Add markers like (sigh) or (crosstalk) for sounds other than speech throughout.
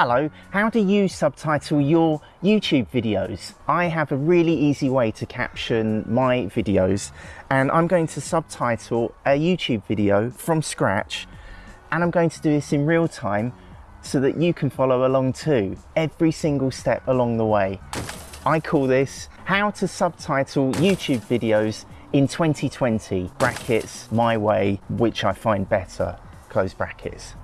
Hello, how do you subtitle your YouTube videos? I have a really easy way to caption my videos and I'm going to subtitle a YouTube video from scratch and I'm going to do this in real time so that you can follow along too, every single step along the way. I call this how to subtitle YouTube videos in 2020, brackets, my way, which I find better, close brackets.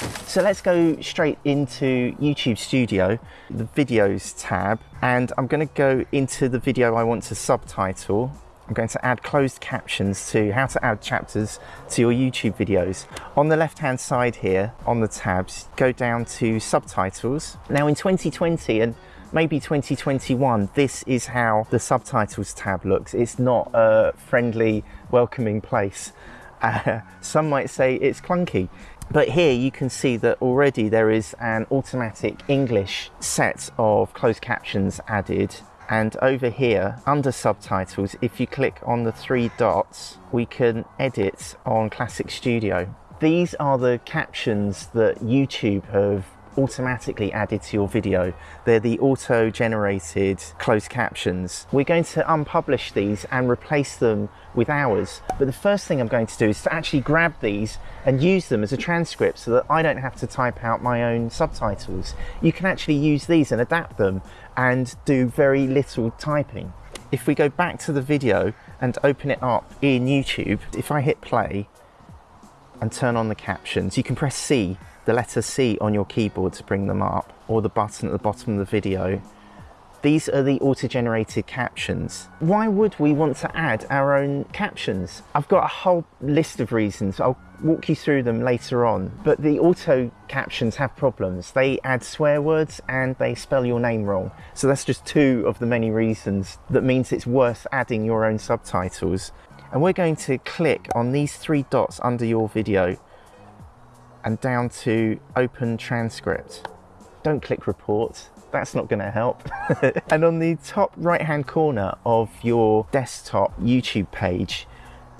So let's go straight into YouTube Studio, the videos tab, and I'm going to go into the video I want to subtitle. I'm going to add closed captions to how to add chapters to your YouTube videos. On the left hand side here, on the tabs, go down to subtitles. Now in 2020 and maybe 2021, this is how the subtitles tab looks. It's not a friendly, welcoming place. (laughs) Uh, some might say it's clunky. But here you can see that already there is an automatic English set of closed captions added. And over here, under subtitles, if you click on the three dots, we can edit on Classic Studio. These are the captions that YouTube have automatically added to your video. They're the auto-generated closed captions. We're going to unpublish these and replace them with ours. But the first thing I'm going to do is to actually grab these and use them as a transcript so that I don't have to type out my own subtitles. You can actually use these and adapt them and do very little typing. If we go back to the video and open it up in YouTube, if I hit play and turn on the captions, you can press C the letter C on your keyboard to bring them up or the button at the bottom of the video. These are the auto-generated captions. Why would we want to add our own captions? I've got a whole list of reasons. I'll walk you through them later on. But the auto captions have problems. They add swear words and they spell your name wrong. So that's just two of the many reasons that means it's worth adding your own subtitles. And we're going to click on these three dots under your video and down to open transcript. Don't click report, that's not going to help. (laughs) and on the top right hand corner of your desktop YouTube page,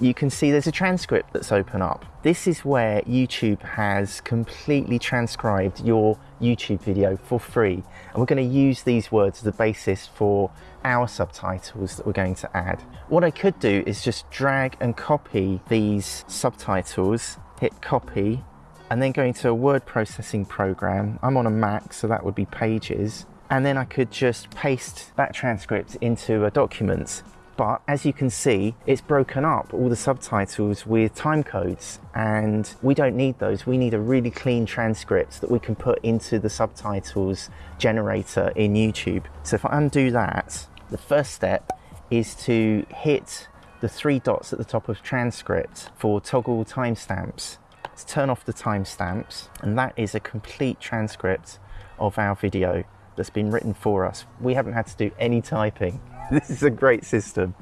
you can see there's a transcript that's open up. This is where YouTube has completely transcribed your YouTube video for free. And we're going to use these words as the basis for our subtitles that we're going to add. What I could do is just drag and copy these subtitles, hit copy, and then going to a word processing program. I'm on a Mac, so that would be Pages. And then I could just paste that transcript into a document. But as you can see, it's broken up all the subtitles with time codes and we don't need those. We need a really clean transcript that we can put into the subtitles generator in YouTube. So if I undo that, the first step is to hit the three dots at the top of transcript for toggle timestamps turn off the timestamps and that is a complete transcript of our video that's been written for us. We haven't had to do any typing. (laughs) This is a great system.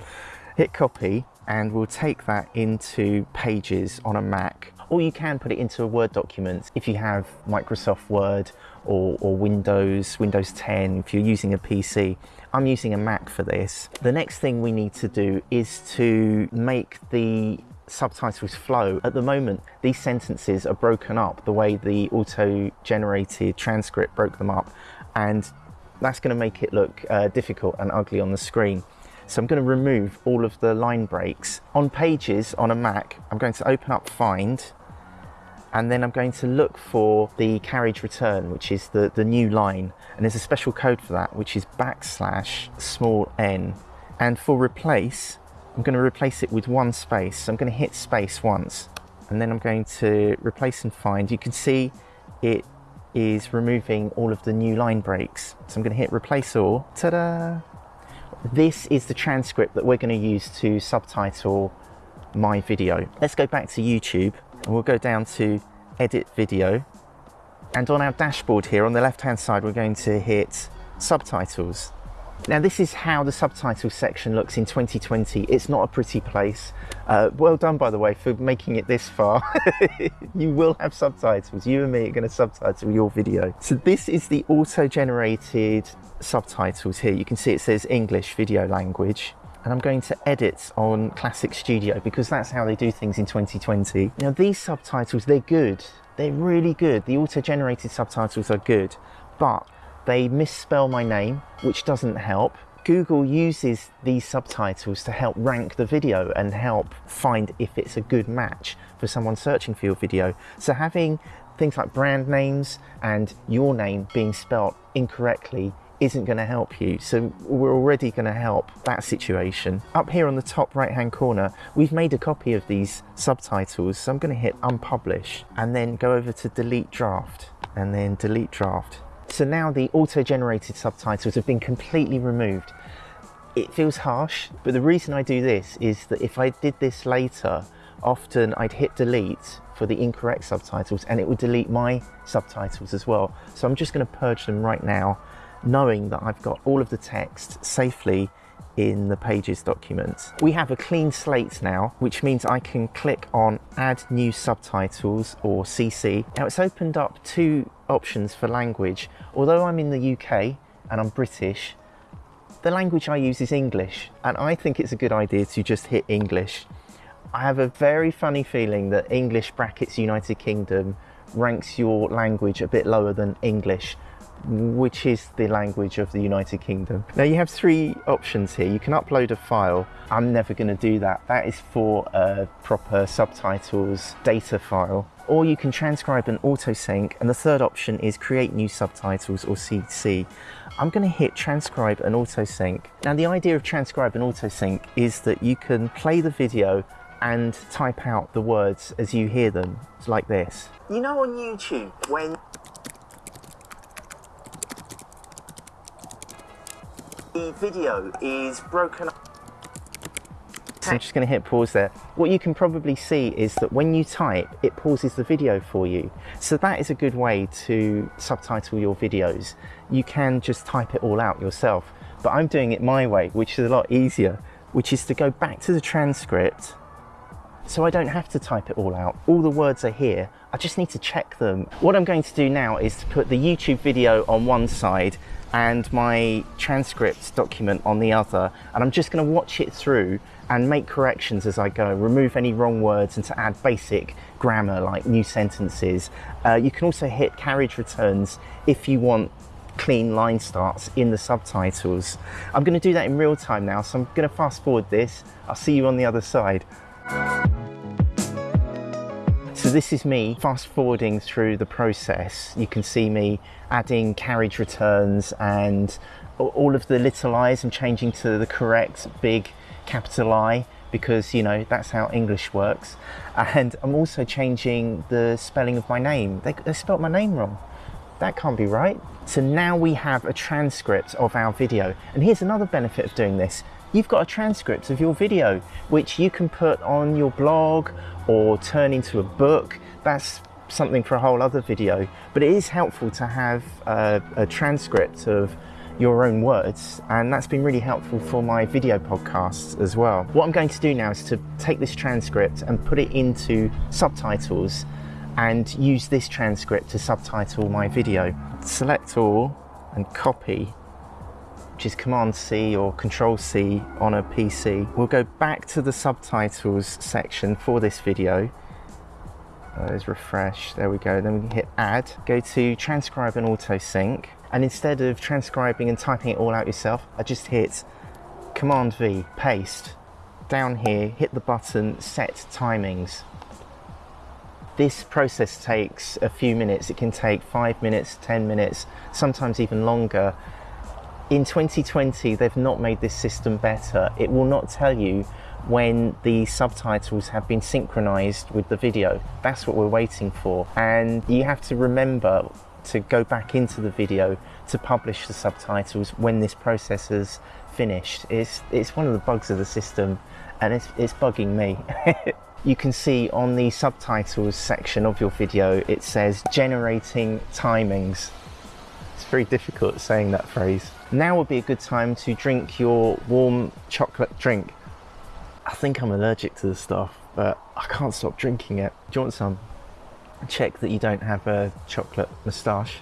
Hit copy and we'll take that into Pages on a Mac or you can put it into a Word document if you have Microsoft Word or, or, Windows, Windows 10, if you're using a PC. I'm using a Mac for this. The next thing we need to do is to make the subtitles flow. At the moment, these sentences are broken up the way the auto-generated transcript broke them up, and that's going to make it look uh, difficult and ugly on the screen. So I'm going to remove all of the line breaks. On Pages on a Mac, I'm going to open up Find, and then I'm going to look for the carriage return, which is the, the new line. And there's a special code for that, which is backslash small n. And for replace, I'm going to replace it with one space. So I'm going to hit space once and then I'm going to replace and find. You can see it is removing all of the new line breaks. So I'm going to hit replace all. Ta-da! This is the transcript that we're going to use to subtitle my video. Let's go back to YouTube and we'll go down to edit video. And on our dashboard here on the left hand side, we're going to hit subtitles. Now this is how the subtitles section looks in 2020. It's not a pretty place. Uh, well done by the way for making it this far. (laughs) you will have subtitles. You and me are going to subtitle your video. So this is the auto-generated subtitles here. You can see it says English video language and I'm going to edit on Classic Studio because that's how they do things in 2020. Now these subtitles, they're good they're really good. The auto-generated subtitles are good, but they misspell my name, which doesn't help. Google uses these subtitles to help rank the video and help find if it's a good match for someone searching for your video. So having things like brand names and your name being spelt incorrectly isn't going to help you. So we're already going to help that situation. Up here on the top right hand corner, we've made a copy of these subtitles. So I'm going to hit unpublish and then go over to delete draft and then delete draft. So now the auto-generated subtitles have been completely removed. It feels harsh, but the reason I do this is that if I did this later, often I'd hit delete for the incorrect subtitles and it would delete my subtitles as well. So I'm just going to purge them right now, knowing that I've got all of the text safely in the Pages document. We have a clean slate now, which means I can click on Add New Subtitles or CC. Now it's opened up two options for language. Although I'm in the UK and I'm British, the language I use is English, and I think it's a good idea to just hit English. I have a very funny feeling that English brackets United Kingdom ranks your language a bit lower than English, which is the language of the United Kingdom. Now you have three options here. You can upload a file. I'm never going to do that. That is for a proper subtitles data file. Or you can transcribe and autosync. And the third option is create new subtitles or CC. I'm going to hit transcribe and autosync. Now the idea of transcribe and autosync is that you can play the video and type out the words as you hear them. Like this. You know on YouTube when the video is broken up. So I'm just going to hit pause there. What you can probably see is that when you type, it pauses the video for you. So that is a good way to subtitle your videos. You can just type it all out yourself, but I'm doing it my way, which is a lot easier, which is to go back to the transcript so I don't have to type it all out. All the words are here. I just need to check them. What I'm going to do now is to put the YouTube video on one side and my transcript document on the other. And I'm just going to watch it through and make corrections as I go, remove any wrong words and to add basic grammar like new sentences. Uh, you can also hit carriage returns if you want clean line starts in the subtitles. I'm going to do that in real time now, so I'm going to fast forward this. I'll see you on the other side. So this is me fast forwarding through the process. You can see me adding carriage returns and all of the little i's I'm changing to the correct big capital I because you know that's how English works. And I'm also changing the spelling of my name. They, they spelt my name wrong. That can't be right. So now we have a transcript of our video. And here's another benefit of doing this you've got a transcript of your video which you can put on your blog or turn into a book. That's something for a whole other video, but it is helpful to have a, a transcript of your own words and that's been really helpful for my video podcasts as well. What I'm going to do now is to take this transcript and put it into subtitles and use this transcript to subtitle my video. Select all and copy which is Command C or Control C on a PC. We'll go back to the subtitles section for this video. Uh, there's refresh, there we go. Then we can hit add, go to transcribe and auto sync. And instead of transcribing and typing it all out yourself, I just hit Command V, paste. Down here, hit the button set timings. This process takes a few minutes. It can take five minutes, 10 minutes, sometimes even longer in 2020, they've not made this system better. It will not tell you when the subtitles have been synchronized with the video. That's what we're waiting for. And you have to remember to go back into the video to publish the subtitles when this process is finished. It's, it's one of the bugs of the system and it's, it's bugging me. (laughs) you can see on the subtitles section of your video, it says generating timings. It's very difficult saying that phrase. Now would be a good time to drink your warm chocolate drink. I think I'm allergic to the stuff, but I can't stop drinking it. Do you want some? Check that you don't have a chocolate moustache.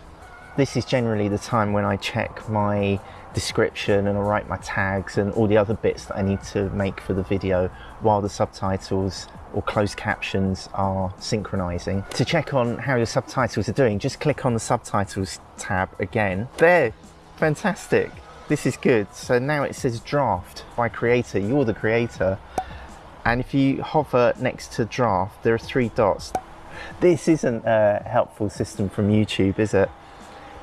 This is generally the time when I check my description and I'll write my tags and all the other bits that I need to make for the video while the subtitles or closed captions are synchronizing. To check on how your subtitles are doing, just click on the subtitles tab again. There, fantastic. This is good. So now it says draft by creator. You're the creator. And if you hover next to draft, there are three dots. This isn't a helpful system from YouTube, is it?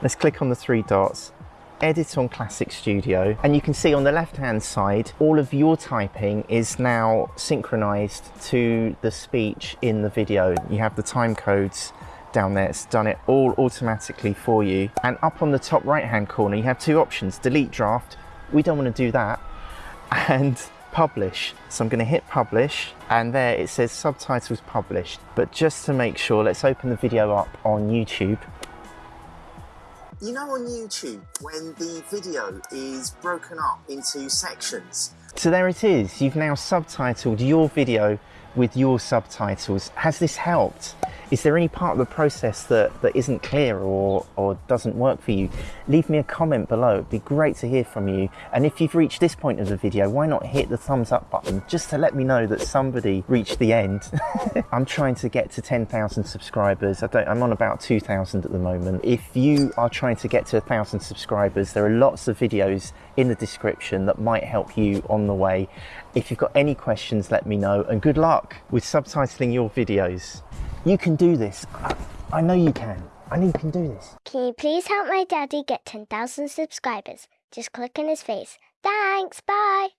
Let's click on the three dots edit on Classic Studio and you can see on the left hand side all of your typing is now synchronized to the speech in the video. You have the time codes down there, it's done it all automatically for you. And up on the top right hand corner you have two options, delete draft, we don't want to do that, and publish. So I'm going to hit publish and there it says subtitles published. But just to make sure, let's open the video up on YouTube you know on YouTube when the video is broken up into sections? So there it is, you've now subtitled your video with your subtitles. Has this helped? Is there any part of the process that, that isn't clear or, or doesn't work for you? Leave me a comment below. It'd be great to hear from you. And if you've reached this point of the video, why not hit the thumbs up button just to let me know that somebody reached the end. (laughs) I'm trying to get to 10,000 subscribers. I don't, I'm on about 2,000 at the moment. If you are trying to get to 1,000 subscribers, there are lots of videos in the description that might help you on the way. If you've got any questions, let me know and good luck with subtitling your videos. You can do this. I know you can. I know you can do this. Can you please help my daddy get 10,000 subscribers? Just click on his face. Thanks, bye.